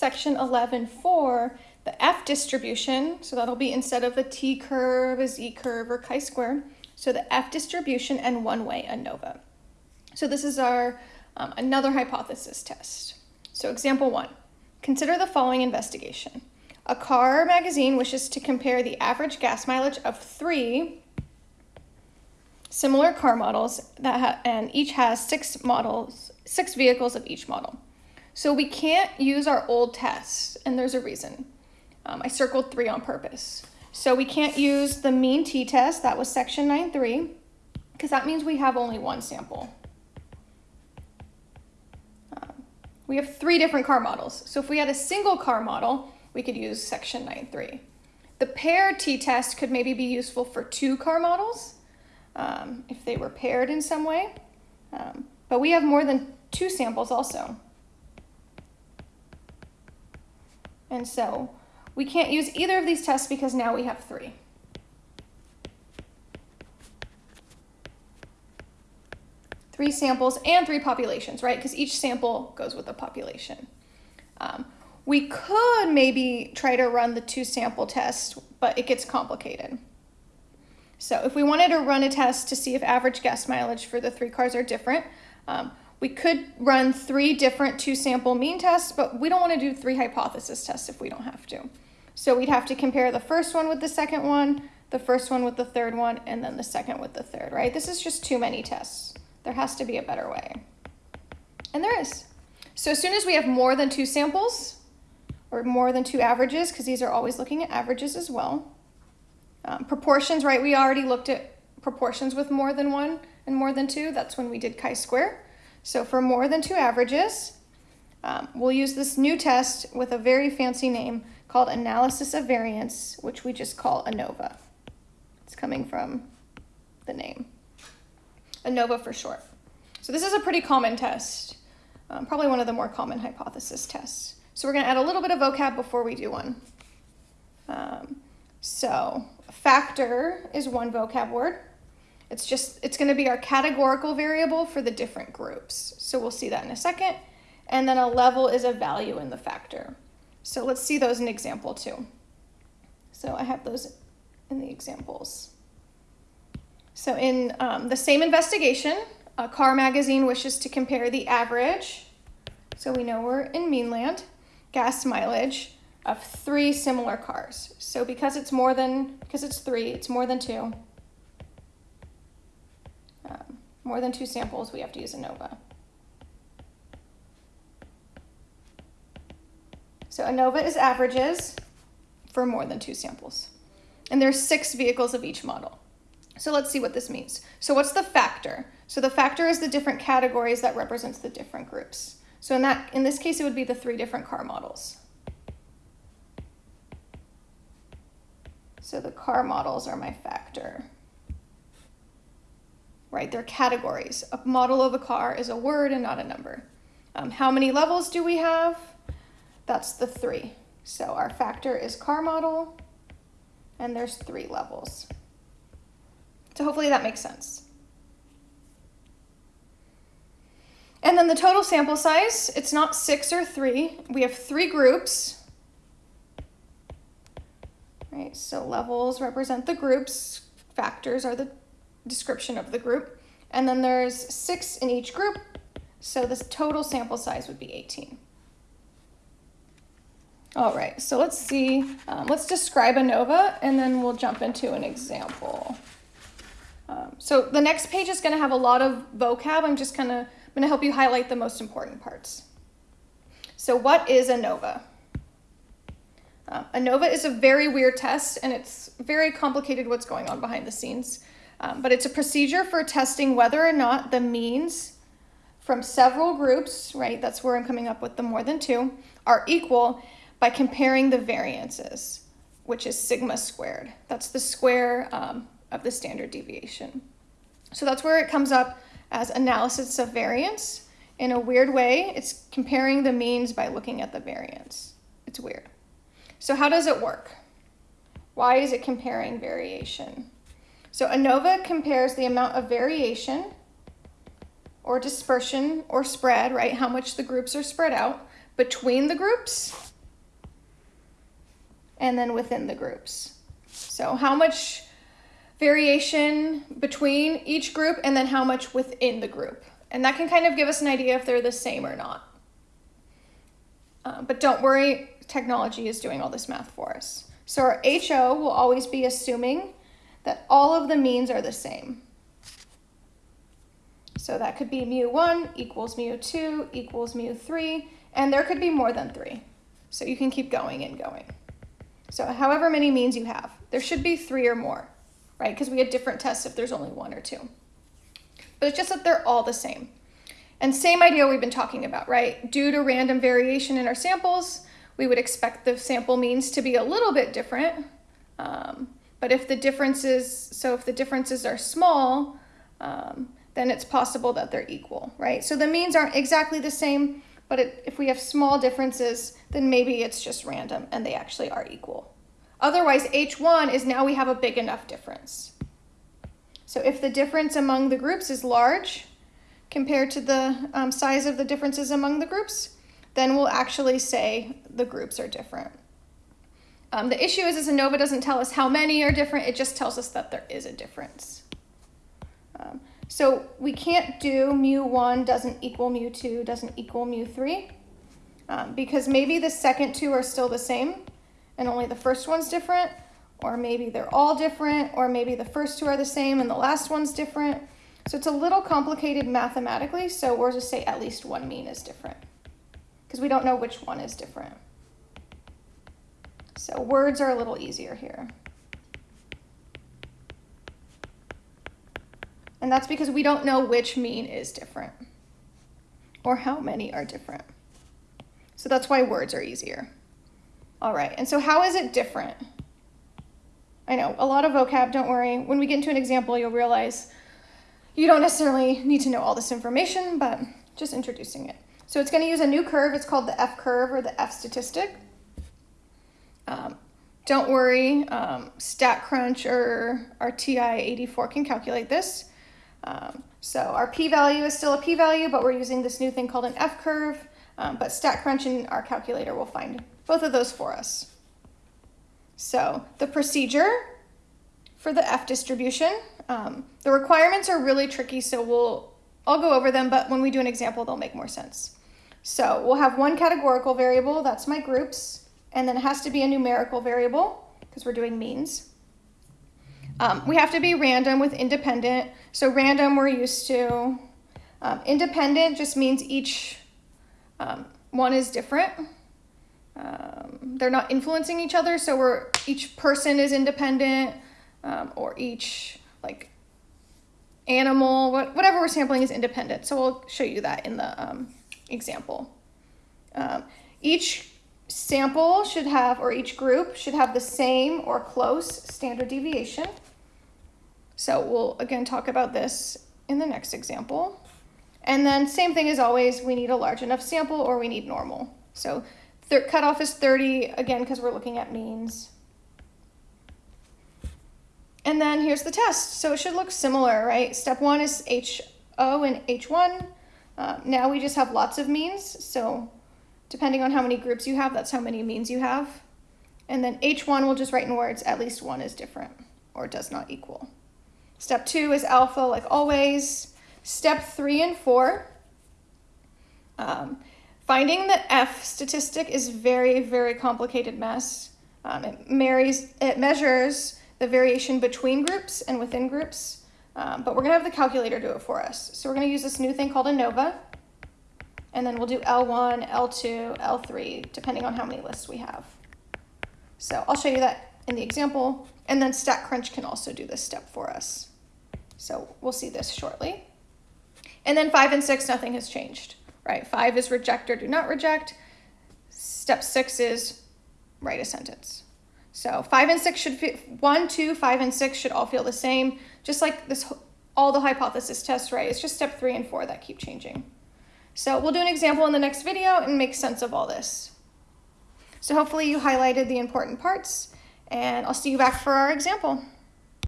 section 11.4, the F distribution, so that'll be instead of a T curve, a Z curve, or chi-square, so the F distribution and one-way ANOVA. So this is our um, another hypothesis test. So example one, consider the following investigation. A car magazine wishes to compare the average gas mileage of three similar car models that and each has six models, six vehicles of each model. So we can't use our old tests, and there's a reason. Um, I circled three on purpose. So we can't use the mean t-test, that was section 9.3, because that means we have only one sample. Um, we have three different car models. So if we had a single car model, we could use section 9.3. The paired t-test could maybe be useful for two car models, um, if they were paired in some way. Um, but we have more than two samples also. And so we can't use either of these tests because now we have three. Three samples and three populations, right? Because each sample goes with a population. Um, we could maybe try to run the two sample test, but it gets complicated. So if we wanted to run a test to see if average gas mileage for the three cars are different, um, we could run three different two sample mean tests, but we don't want to do three hypothesis tests if we don't have to. So we'd have to compare the first one with the second one, the first one with the third one, and then the second with the third, right? This is just too many tests. There has to be a better way. And there is. So as soon as we have more than two samples, or more than two averages, because these are always looking at averages as well. Um, proportions, right? We already looked at proportions with more than one and more than two. That's when we did chi-square. So for more than two averages, um, we'll use this new test with a very fancy name called analysis of variance, which we just call ANOVA. It's coming from the name. ANOVA for short. So this is a pretty common test, um, probably one of the more common hypothesis tests. So we're going to add a little bit of vocab before we do one. Um, so factor is one vocab word. It's just, it's gonna be our categorical variable for the different groups. So we'll see that in a second. And then a level is a value in the factor. So let's see those in example two. So I have those in the examples. So in um, the same investigation, a car magazine wishes to compare the average, so we know we're in meanland, gas mileage of three similar cars. So because it's more than, because it's three, it's more than two, more than two samples, we have to use ANOVA. So ANOVA is averages for more than two samples. And there's six vehicles of each model. So let's see what this means. So what's the factor? So the factor is the different categories that represents the different groups. So in that, in this case, it would be the three different car models. So the car models are my factor right? They're categories. A model of a car is a word and not a number. Um, how many levels do we have? That's the three. So our factor is car model, and there's three levels. So hopefully that makes sense. And then the total sample size, it's not six or three. We have three groups. Right, so levels represent the groups, factors are the description of the group. And then there's six in each group, so this total sample size would be 18. All right, so let's see, um, let's describe ANOVA and then we'll jump into an example. Um, so the next page is gonna have a lot of vocab. I'm just gonna, I'm gonna help you highlight the most important parts. So what is ANOVA? Uh, ANOVA is a very weird test and it's very complicated what's going on behind the scenes. Um, but it's a procedure for testing whether or not the means from several groups, right, that's where I'm coming up with the more than two, are equal by comparing the variances, which is sigma squared. That's the square um, of the standard deviation. So that's where it comes up as analysis of variance. In a weird way, it's comparing the means by looking at the variance. It's weird. So how does it work? Why is it comparing variation? So ANOVA compares the amount of variation or dispersion or spread, right? How much the groups are spread out between the groups and then within the groups. So how much variation between each group and then how much within the group. And that can kind of give us an idea if they're the same or not. Uh, but don't worry, technology is doing all this math for us. So our HO will always be assuming that all of the means are the same. So that could be mu1 equals mu2 equals mu3, and there could be more than three. So you can keep going and going. So however many means you have, there should be three or more, right? Because we had different tests if there's only one or two. But it's just that they're all the same. And same idea we've been talking about, right? Due to random variation in our samples, we would expect the sample means to be a little bit different. Um, but if the differences, so if the differences are small, um, then it's possible that they're equal, right? So the means aren't exactly the same, but it, if we have small differences, then maybe it's just random and they actually are equal. Otherwise, H1 is now we have a big enough difference. So if the difference among the groups is large compared to the um, size of the differences among the groups, then we'll actually say the groups are different. Um, the issue is, is ANOVA doesn't tell us how many are different, it just tells us that there is a difference. Um, so we can't do mu1 doesn't equal mu2 doesn't equal mu3 um, because maybe the second two are still the same and only the first one's different or maybe they're all different or maybe the first two are the same and the last one's different. So it's a little complicated mathematically, so we'll just say at least one mean is different because we don't know which one is different. So words are a little easier here. And that's because we don't know which mean is different or how many are different. So that's why words are easier. All right, and so how is it different? I know, a lot of vocab, don't worry. When we get into an example, you'll realize you don't necessarily need to know all this information, but just introducing it. So it's gonna use a new curve, it's called the F curve or the F statistic. Um, don't worry, um, StatCrunch or our TI-84 can calculate this. Um, so our p-value is still a p-value, but we're using this new thing called an f-curve. Um, but StatCrunch and our calculator will find both of those for us. So the procedure for the f distribution, um, the requirements are really tricky, so we'll I'll go over them, but when we do an example, they'll make more sense. So we'll have one categorical variable, that's my groups, and then it has to be a numerical variable because we're doing means. Um, we have to be random with independent. So random we're used to. Um, independent just means each um, one is different. Um, they're not influencing each other, so we're each person is independent, um, or each like animal, what, whatever we're sampling is independent. So we'll show you that in the um, example. each sample should have, or each group should have the same or close standard deviation. So we'll again talk about this in the next example. And then same thing as always, we need a large enough sample or we need normal. So cutoff is 30, again, because we're looking at means. And then here's the test. So it should look similar, right? Step one is HO and H1. Uh, now we just have lots of means. So depending on how many groups you have, that's how many means you have. And then H1 we'll just write in words, at least one is different or does not equal. Step two is alpha, like always. Step three and four, um, finding the F statistic is very, very complicated mess. Um, it, marries, it measures the variation between groups and within groups, um, but we're gonna have the calculator do it for us. So we're gonna use this new thing called ANOVA, and then we'll do L1, L2, L3, depending on how many lists we have. So I'll show you that in the example, and then StatCrunch can also do this step for us. So we'll see this shortly. And then five and six, nothing has changed, right? Five is reject or do not reject. Step six is write a sentence. So five and six should fit, one, two, five, and six should all feel the same. Just like this, all the hypothesis tests, right? It's just step three and four that keep changing. So we'll do an example in the next video and make sense of all this. So hopefully you highlighted the important parts and I'll see you back for our example.